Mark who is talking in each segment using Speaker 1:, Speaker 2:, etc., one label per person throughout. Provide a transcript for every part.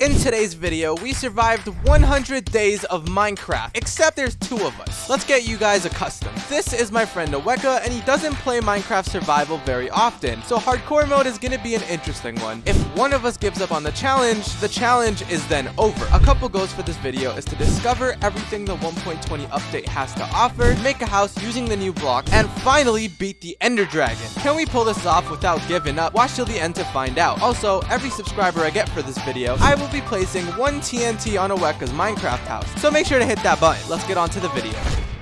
Speaker 1: In today's video, we survived 100 days of Minecraft, except there's two of us. Let's get you guys accustomed. This is my friend Aweka, and he doesn't play Minecraft Survival very often, so hardcore mode is gonna be an interesting one. If one of us gives up on the challenge, the challenge is then over. A couple goals for this video is to discover everything the 1.20 update has to offer, make a house using the new block, and finally beat the Ender Dragon. Can we pull this off without giving up? Watch till the end to find out. Also, every subscriber I get for this video, I will be placing one TNT on Aweka's Minecraft house. So make sure to hit that button. Let's get on to the video.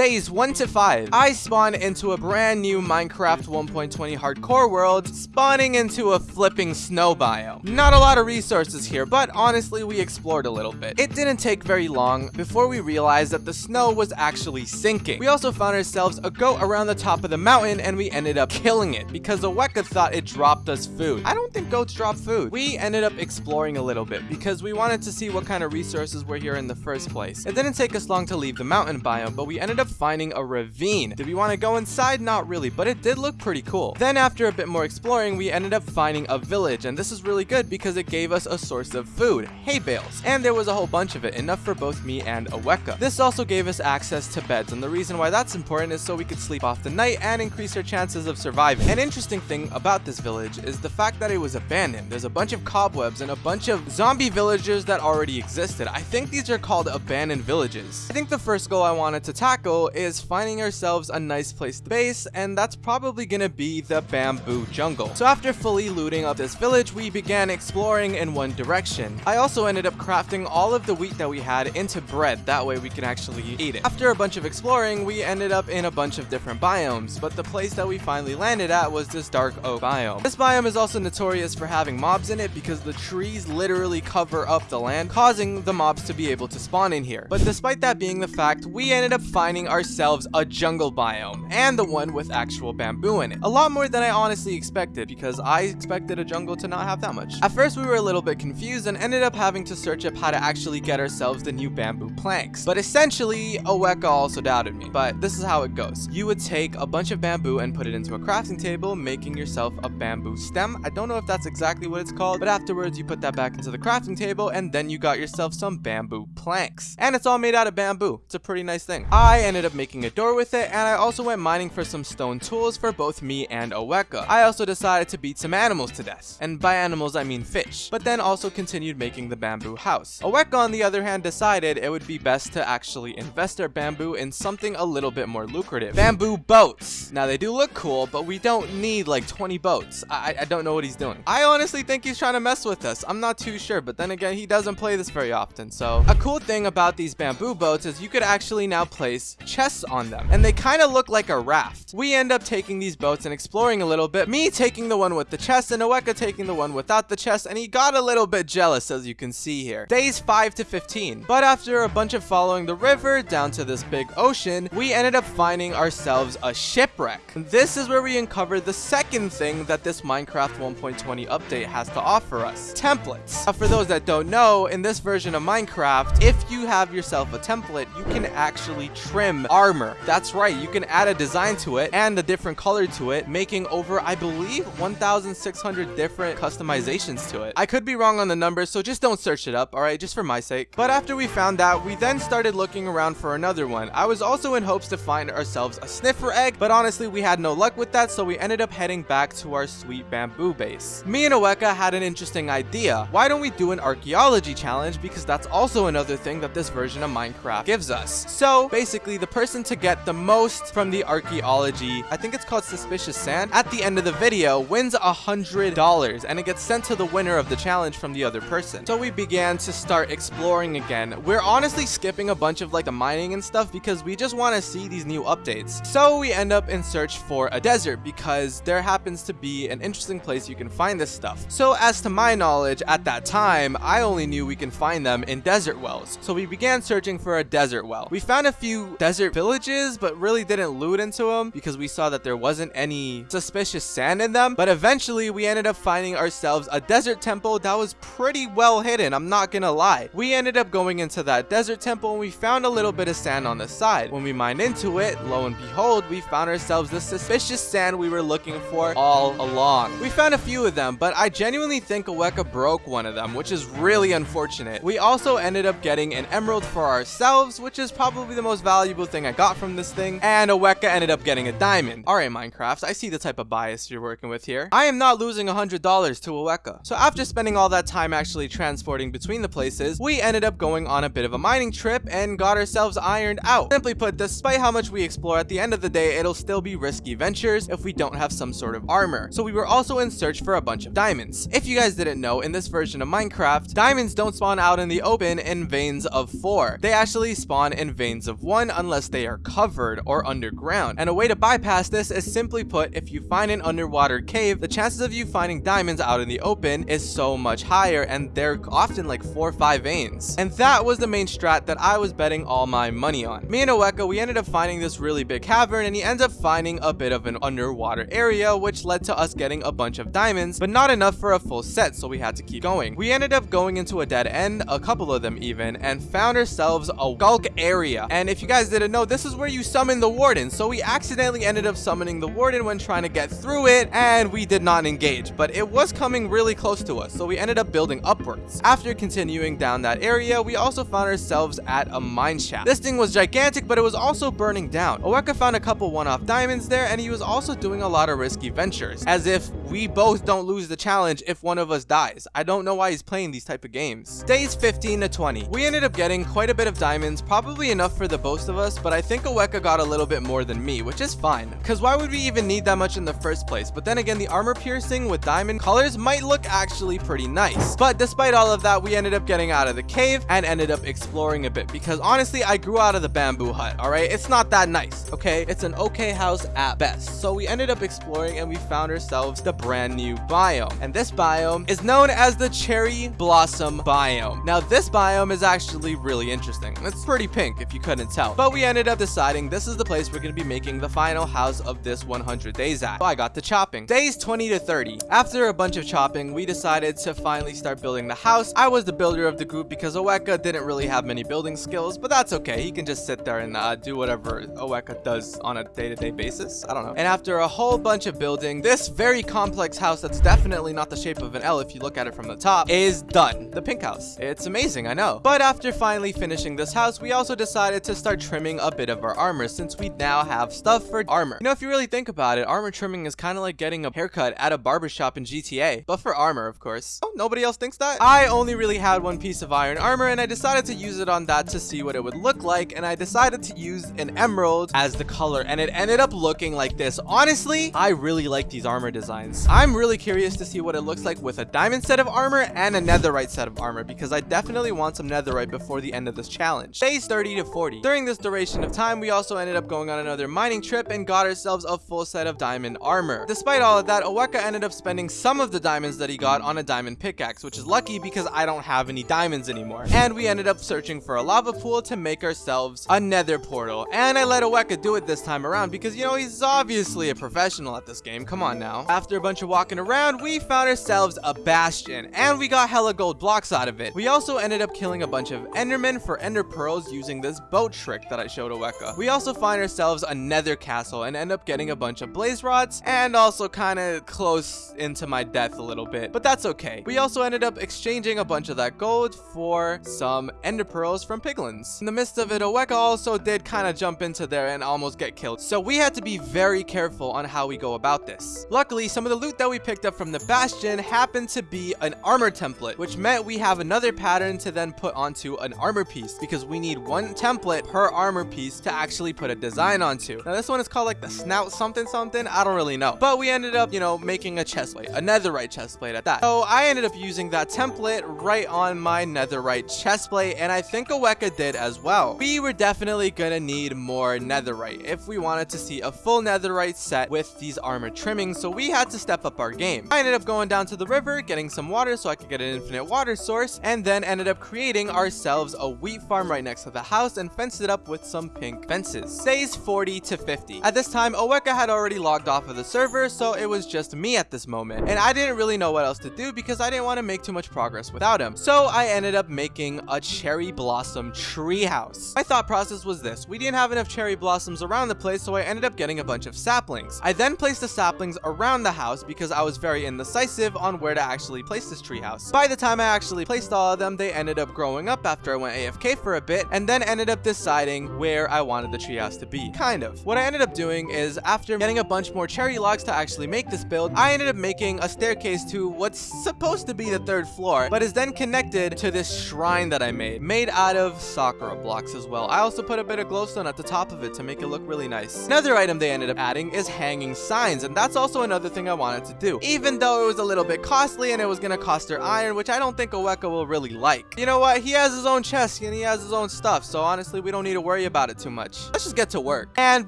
Speaker 1: Days 1 to 5, I spawn into a brand new Minecraft 1.20 hardcore world, spawning into a flipping snow biome. Not a lot of resources here, but honestly we explored a little bit. It didn't take very long before we realized that the snow was actually sinking. We also found ourselves a goat around the top of the mountain and we ended up killing it because Aweka thought it dropped us food. I don't think goats drop food. We ended up exploring a little bit because we wanted to see what kind of resources were here in the first place. It didn't take us long to leave the mountain biome, but we ended up finding a ravine. Did we want to go inside? Not really, but it did look pretty cool. Then after a bit more exploring, we ended up finding a village, and this is really good because it gave us a source of food, hay bales, and there was a whole bunch of it, enough for both me and Aweka. This also gave us access to beds, and the reason why that's important is so we could sleep off the night and increase our chances of surviving. An interesting thing about this village is the fact that it was abandoned. There's a bunch of cobwebs and a bunch of zombie villagers that already existed. I think these are called abandoned villages. I think the first goal I wanted to tackle is finding ourselves a nice place to base, and that's probably gonna be the bamboo jungle. So after fully looting up this village, we began exploring in one direction. I also ended up crafting all of the wheat that we had into bread, that way we can actually eat it. After a bunch of exploring, we ended up in a bunch of different biomes, but the place that we finally landed at was this dark oak biome. This biome is also notorious for having mobs in it because the trees literally cover up the land, causing the mobs to be able to spawn in here. But despite that being the fact, we ended up finding ourselves a jungle biome, and the one with actual bamboo in it. A lot more than I honestly expected, because I expected a jungle to not have that much. At first, we were a little bit confused and ended up having to search up how to actually get ourselves the new bamboo planks. But essentially, Aweka also doubted me. But this is how it goes. You would take a bunch of bamboo and put it into a crafting table, making yourself a bamboo stem. I don't know if that's exactly what it's called, but afterwards you put that back into the crafting table and then you got yourself some bamboo planks. And it's all made out of bamboo. It's a pretty nice thing. I ended up making a door with it, and I also went mining for some stone tools for both me and Aweka. I also decided to beat some animals to death, and by animals I mean fish, but then also continued making the bamboo house. Aweka on the other hand decided it would be best to actually invest our bamboo in something a little bit more lucrative. Bamboo boats! Now they do look cool, but we don't need like 20 boats. I, I don't know what he's doing. I honestly think he's trying to mess with us. I'm not too sure, but then again, he doesn't play this very often, so. A cool thing about these bamboo boats is you could actually now place chests on them, and they kind of look like a raft. We end up taking these boats and exploring a little bit, me taking the one with the chest, and Aweka taking the one without the chest, and he got a little bit jealous, as you can see here. Days 5 to 15. But after a bunch of following the river down to this big ocean, we ended up finding ourselves a shipwreck. This is where we uncover the second thing that this Minecraft 1.20 update has to offer us, templates. Now, for those that don't know, in this version of Minecraft, if you have yourself a template, you can actually trim armor. That's right, you can add a design to it and a different color to it, making over, I believe, 1,600 different customizations to it. I could be wrong on the numbers, so just don't search it up, alright, just for my sake. But after we found that, we then started looking around for another one. I was also in hopes to find ourselves a sniffer egg, but honestly, we had no luck with that, so we ended up heading back to our sweet bamboo base. Me and Aweka had an interesting idea. Why don't we do an archaeology challenge, because that's also another thing that this version of Minecraft gives us. So, basically, the person to get the most from the archaeology, I think it's called suspicious sand, at the end of the video wins a hundred dollars and it gets sent to the winner of the challenge from the other person. So we began to start exploring again. We're honestly skipping a bunch of like the mining and stuff because we just want to see these new updates. So we end up in search for a desert because there happens to be an interesting place you can find this stuff. So as to my knowledge, at that time, I only knew we can find them in desert wells. So we began searching for a desert well. We found a few desert desert villages, but really didn't loot into them because we saw that there wasn't any suspicious sand in them. But eventually we ended up finding ourselves a desert temple that was pretty well hidden. I'm not gonna lie. We ended up going into that desert temple and we found a little bit of sand on the side. When we mined into it, lo and behold, we found ourselves the suspicious sand we were looking for all along. We found a few of them, but I genuinely think Aweka broke one of them, which is really unfortunate. We also ended up getting an emerald for ourselves, which is probably the most valuable thing I got from this thing, and Aweka ended up getting a diamond. Alright Minecraft, I see the type of bias you're working with here. I am not losing $100 to Aweka. So after spending all that time actually transporting between the places, we ended up going on a bit of a mining trip and got ourselves ironed out. Simply put, despite how much we explore at the end of the day, it'll still be risky ventures if we don't have some sort of armor. So we were also in search for a bunch of diamonds. If you guys didn't know, in this version of Minecraft, diamonds don't spawn out in the open in veins of 4. They actually spawn in veins of 1 unless they are covered or underground. And a way to bypass this is simply put, if you find an underwater cave, the chances of you finding diamonds out in the open is so much higher and they're often like 4 or 5 veins. And that was the main strat that I was betting all my money on. Me and Oweka, we ended up finding this really big cavern and he ends up finding a bit of an underwater area which led to us getting a bunch of diamonds, but not enough for a full set so we had to keep going. We ended up going into a dead end, a couple of them even, and found ourselves a sculk area. And if you guys didn't know, this is where you summon the warden. So we accidentally ended up summoning the warden when trying to get through it and we did not engage, but it was coming really close to us. So we ended up building upwards. After continuing down that area, we also found ourselves at a mine shaft. This thing was gigantic, but it was also burning down. Aweka found a couple one-off diamonds there and he was also doing a lot of risky ventures as if we both don't lose the challenge if one of us dies. I don't know why he's playing these type of games. Days 15 to 20. We ended up getting quite a bit of diamonds, probably enough for the both of us, but I think Aweka got a little bit more than me, which is fine. Because why would we even need that much in the first place? But then again, the armor piercing with diamond colors might look actually pretty nice. But despite all of that, we ended up getting out of the cave and ended up exploring a bit because honestly, I grew out of the bamboo hut, all right? It's not that nice, okay? It's an okay house at best. So we ended up exploring and we found ourselves the brand new biome. And this biome is known as the cherry blossom biome. Now, this biome is actually really interesting. It's pretty pink if you couldn't tell. But we ended up deciding this is the place we're going to be making the final house of this 100 days at. So I got to chopping. Days 20 to 30. After a bunch of chopping, we decided to finally start building the house. I was the builder of the group because Aweka didn't really have many building skills, but that's okay. He can just sit there and uh, do whatever Aweka does on a day-to-day -day basis. I don't know. And after a whole bunch of building, this very complex house that's definitely not the shape of an L if you look at it from the top is done. The pink house. It's amazing, I know. But after finally finishing this house, we also decided to start trimming a bit of our armor since we now have stuff for armor. You know, if you really think about it, armor trimming is kind of like getting a haircut at a barbershop in GTA, but for armor, of course. Oh, nobody else thinks that? I only really had one piece of iron armor and I decided to use it on that to see what it would look like and I decided to use an emerald as the color and it ended up looking like this. Honestly, I really like these armor designs. I'm really curious to see what it looks like with a diamond set of armor and a netherite set of armor because I definitely want some netherite before the end of this challenge. Days 30 to 40. During this of time, we also ended up going on another mining trip and got ourselves a full set of diamond armor. Despite all of that, Aweka ended up spending some of the diamonds that he got on a diamond pickaxe, which is lucky because I don't have any diamonds anymore. And we ended up searching for a lava pool to make ourselves a nether portal. And I let Aweka do it this time around because, you know, he's obviously a professional at this game. Come on now. After a bunch of walking around, we found ourselves a bastion and we got hella gold blocks out of it. We also ended up killing a bunch of endermen for ender pearls using this boat trick that I showed. We also find ourselves a nether castle and end up getting a bunch of blaze rods and also kind of close into my death a little bit, but that's okay. We also ended up exchanging a bunch of that gold for some ender pearls from piglins. In the midst of it, Aweka also did kind of jump into there and almost get killed. So we had to be very careful on how we go about this. Luckily, some of the loot that we picked up from the bastion happened to be an armor template, which meant we have another pattern to then put onto an armor piece because we need one template per armor piece to actually put a design onto. Now this one is called like the snout something something. I don't really know. But we ended up, you know, making a chest plate, a netherite chest plate at that. So I ended up using that template right on my netherite chest plate and I think Aweka did as well. We were definitely gonna need more netherite if we wanted to see a full netherite set with these armor trimmings so we had to step up our game. I ended up going down to the river, getting some water so I could get an infinite water source and then ended up creating ourselves a wheat farm right next to the house and fenced it up with with some pink fences. Days 40 to 50. At this time, Oweka had already logged off of the server, so it was just me at this moment. And I didn't really know what else to do because I didn't want to make too much progress without him. So I ended up making a cherry blossom treehouse. My thought process was this. We didn't have enough cherry blossoms around the place, so I ended up getting a bunch of saplings. I then placed the saplings around the house because I was very indecisive on where to actually place this treehouse. By the time I actually placed all of them, they ended up growing up after I went AFK for a bit and then ended up deciding where I wanted the treehouse to be. Kind of. What I ended up doing is after getting a bunch more cherry logs to actually make this build, I ended up making a staircase to what's supposed to be the third floor, but is then connected to this shrine that I made, made out of Sakura blocks as well. I also put a bit of glowstone at the top of it to make it look really nice. Another item they ended up adding is hanging signs, and that's also another thing I wanted to do. Even though it was a little bit costly and it was gonna cost her iron, which I don't think Oweka will really like. You know what? He has his own chest and he has his own stuff, so honestly, we don't need to worry about it too much. Let's just get to work. And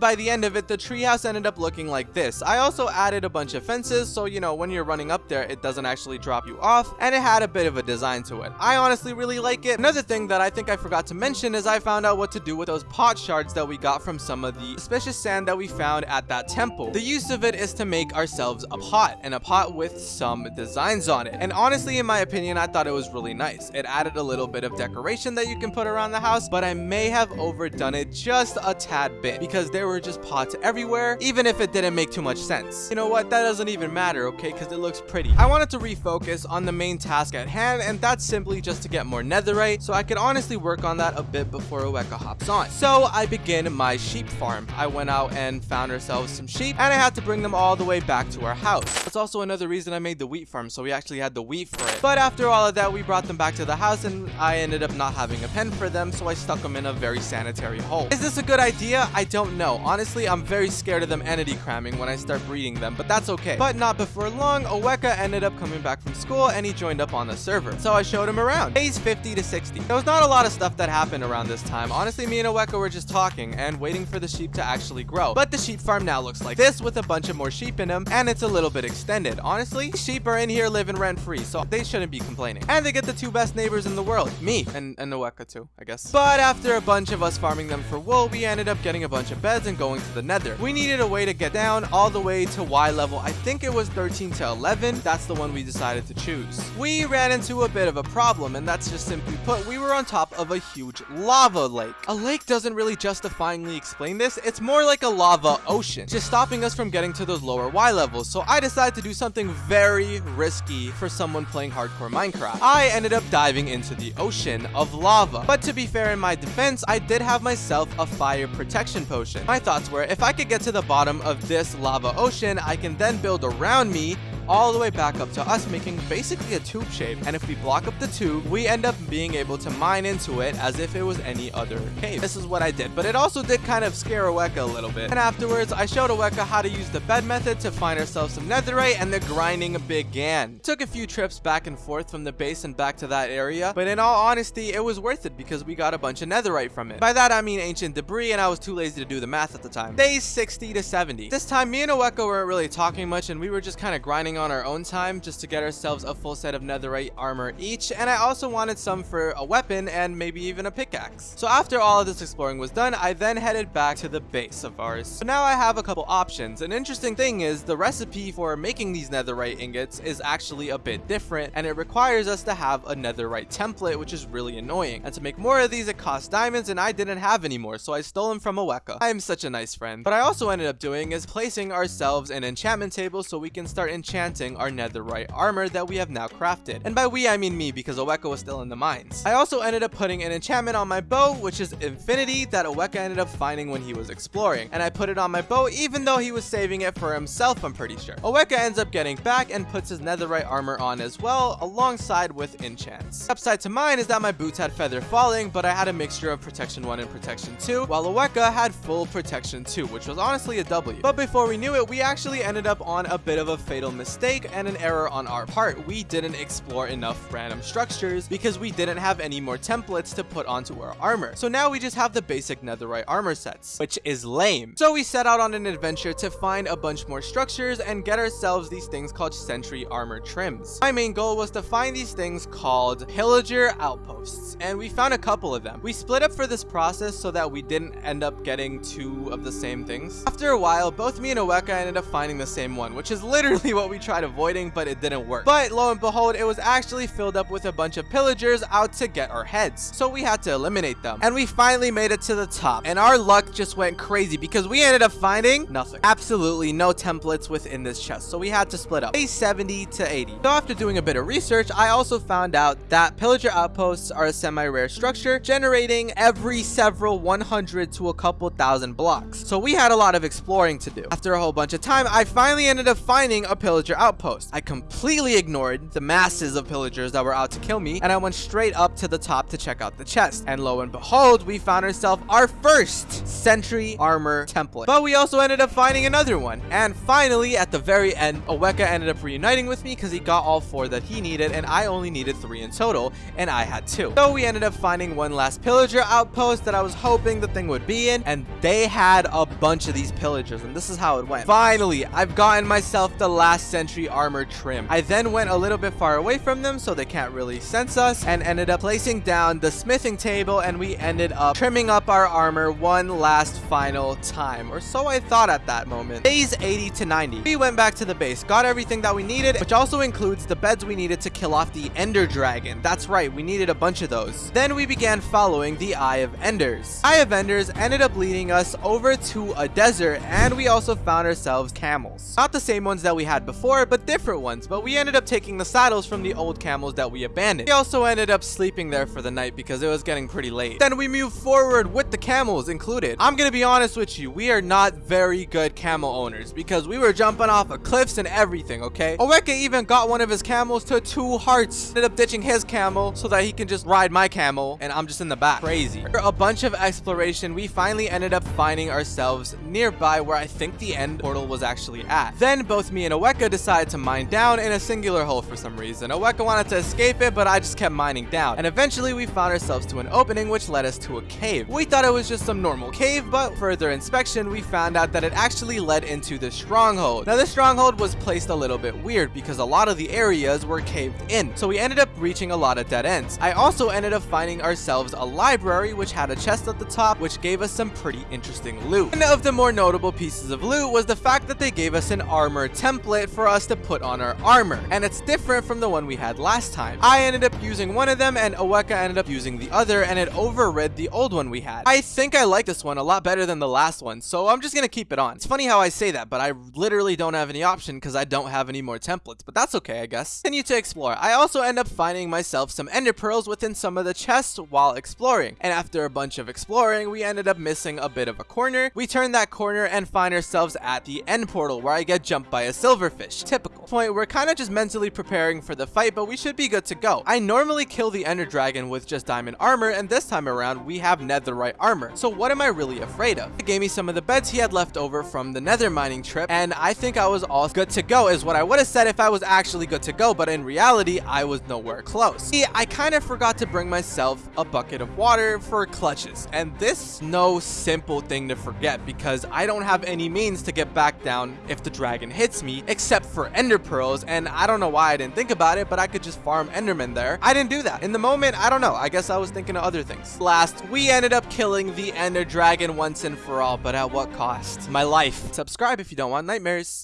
Speaker 1: by the end of it, the treehouse ended up looking like this. I also added a bunch of fences, so you know, when you're running up there, it doesn't actually drop you off, and it had a bit of a design to it. I honestly really like it. Another thing that I think I forgot to mention is I found out what to do with those pot shards that we got from some of the suspicious sand that we found at that temple. The use of it is to make ourselves a pot, and a pot with some designs on it. And honestly, in my opinion, I thought it was really nice. It added a little bit of decoration that you can put around the house, but I may have overdone it just a tad bit because there were just pots everywhere, even if it didn't make too much sense. You know what? That doesn't even matter, okay? Because it looks pretty. I wanted to refocus on the main task at hand, and that's simply just to get more netherite, so I could honestly work on that a bit before Oweka hops on. So I begin my sheep farm. I went out and found ourselves some sheep, and I had to bring them all the way back to our house. That's also another reason I made the wheat farm, so we actually had the wheat for it. But after all of that, we brought them back to the house, and I ended up not having a pen for them, so I stuck them in a very sanitary hole. Is this a good idea? I don't know. Honestly, I'm very scared of them entity cramming when I start breeding them, but that's okay. But not before long, Oweka ended up coming back from school, and he joined up on the server. So I showed him around. Days 50 to 60. There was not a lot of stuff that happened around this time. Honestly, me and Oweka were just talking and waiting for the sheep to actually grow. But the sheep farm now looks like this with a bunch of more sheep in them, and it's a little bit extended. Honestly, sheep are in here living rent-free, so they shouldn't be complaining. And they get the two best neighbors in the world, me and, and Oweka too, I guess. But after a bunch of us farming them for wool, we ended up getting a bunch of beds and going to the nether. We needed a way to get down all the way to Y level. I think it was 13 to 11. That's the one we decided to choose. We ran into a bit of a problem, and that's just simply put, we were on top of a huge lava lake. A lake doesn't really justifyingly explain this. It's more like a lava ocean, just stopping us from getting to those lower Y levels. So I decided to do something very risky for someone playing hardcore Minecraft. I ended up diving into the ocean of lava. But to be fair in my defense, I did have myself a fire protection potion. My thoughts were, if I could get to the bottom of this lava ocean, I can then build around me all the way back up to us making basically a tube shape and if we block up the tube we end up being able to mine into it as if it was any other cave. This is what i did but it also did kind of scare Oweka a little bit. And afterwards i showed Oweka how to use the bed method to find ourselves some netherite and the grinding began. Took a few trips back and forth from the base and back to that area but in all honesty it was worth it because we got a bunch of netherite from it. By that i mean ancient debris and i was too lazy to do the math at the time. Days 60 to 70 this time me and Oweka weren't really talking much and we were just kind of grinding on our own time just to get ourselves a full set of netherite armor each and I also wanted some for a weapon and maybe even a pickaxe. So after all of this exploring was done, I then headed back to the base of ours. So now I have a couple options. An interesting thing is the recipe for making these netherite ingots is actually a bit different and it requires us to have a netherite template which is really annoying. And to make more of these it costs diamonds and I didn't have any more so I stole them from Oweka. I am such a nice friend. What I also ended up doing is placing ourselves an enchantment table so we can start enchanting our netherite armor that we have now crafted. And by we, I mean me, because Oweka was still in the mines. I also ended up putting an enchantment on my bow, which is Infinity, that Oweka ended up finding when he was exploring. And I put it on my bow, even though he was saving it for himself, I'm pretty sure. Oweka ends up getting back and puts his netherite armor on as well, alongside with enchants. Upside to mine is that my boots had feather falling, but I had a mixture of protection 1 and protection 2, while Oweka had full protection 2, which was honestly a W. But before we knew it, we actually ended up on a bit of a fatal mistake mistake and an error on our part. We didn't explore enough random structures because we didn't have any more templates to put onto our armor. So now we just have the basic netherite armor sets, which is lame. So we set out on an adventure to find a bunch more structures and get ourselves these things called sentry armor trims. My main goal was to find these things called pillager outposts, and we found a couple of them. We split up for this process so that we didn't end up getting two of the same things. After a while, both me and Oweka ended up finding the same one, which is literally what we tried avoiding, but it didn't work. But lo and behold, it was actually filled up with a bunch of pillagers out to get our heads. So we had to eliminate them. And we finally made it to the top. And our luck just went crazy because we ended up finding nothing. Absolutely no templates within this chest. So we had to split up. A 70 to 80. So after doing a bit of research, I also found out that pillager outposts are a semi-rare structure generating every several 100 to a couple thousand blocks. So we had a lot of exploring to do. After a whole bunch of time, I finally ended up finding a pillager outpost. I completely ignored the masses of pillagers that were out to kill me, and I went straight up to the top to check out the chest. And lo and behold, we found ourselves our first sentry armor template. But we also ended up finding another one. And finally, at the very end, Oweka ended up reuniting with me because he got all four that he needed, and I only needed three in total, and I had two. So we ended up finding one last pillager outpost that I was hoping the thing would be in, and they had a bunch of these pillagers, and this is how it went. Finally, I've gotten myself the last sentry armor trim. I then went a little bit far away from them so they can't really sense us, and ended up placing down the smithing table, and we ended up trimming up our armor one last final time, or so I thought at that moment. Days 80 to 90. We went back to the base, got everything that we needed, which also includes the beds we needed to kill off the ender dragon. That's right, we needed a bunch of those. Then we began following the Eye of Enders. Eye of Enders ended up leading us over to a desert, and we also found ourselves camels. Not the same ones that we had before, but different ones, but we ended up taking the saddles from the old camels that we abandoned. We also ended up sleeping there for the night because it was getting pretty late. Then we moved forward with the camels included. I'm gonna be honest with you, we are not very good camel owners because we were jumping off of cliffs and everything, okay? Oweka even got one of his camels to two hearts. Ended up ditching his camel so that he can just ride my camel and I'm just in the back. Crazy. After a bunch of exploration, we finally ended up finding ourselves nearby where I think the end portal was actually at. Then both me and Oweka decided to mine down in a singular hole for some reason. Oweka wanted to escape it, but I just kept mining down. And eventually we found ourselves to an opening which led us to a cave. We thought it was just some normal cave, but further inspection, we found out that it actually led into the stronghold. Now this stronghold was placed a little bit weird because a lot of the areas were caved in. So we ended up reaching a lot of dead ends. I also ended up finding ourselves a library which had a chest at the top which gave us some pretty interesting loot. One of the more notable pieces of loot was the fact that they gave us an armor template for us to put on our armor. And it's different from the one we had last time. I ended up using one of them and Oweka ended up using the other and it overrid the old one we had. I think I like this one a lot better than the last one so I'm just gonna keep it on. It's funny how I say that but I literally don't have any option because I don't have any more templates but that's okay I guess. Continue to explore. I also end up finding myself some ender pearls within some of the chests while exploring and after a bunch of exploring we ended up missing a bit of a corner. We turn that corner and find ourselves at the end portal where I get jumped by a silverfish. Typical. Point we're kind of just mentally preparing for the fight but we should be good to go. I normally kill the ender dragon with just diamond armor and this time around we have netherite armor. So what am I really afraid of? He gave me some of the beds he had left over from the nether mining trip and I think I was all good to go is what I would have said if I was actually good to go but in reality I was nowhere close. See, I kind of forgot to bring myself a bucket of water for clutches and this no simple thing to forget because I don't have any means to get back down if the dragon hits me except for ender pearls and I don't know why I didn't think about it but I could just farm enderman there. I didn't do that. In the moment, I don't know. I guess I was thinking of other things. Last, we ended up killing the ender dragon once and for all but at what cost? My life. Subscribe if you don't want nightmares.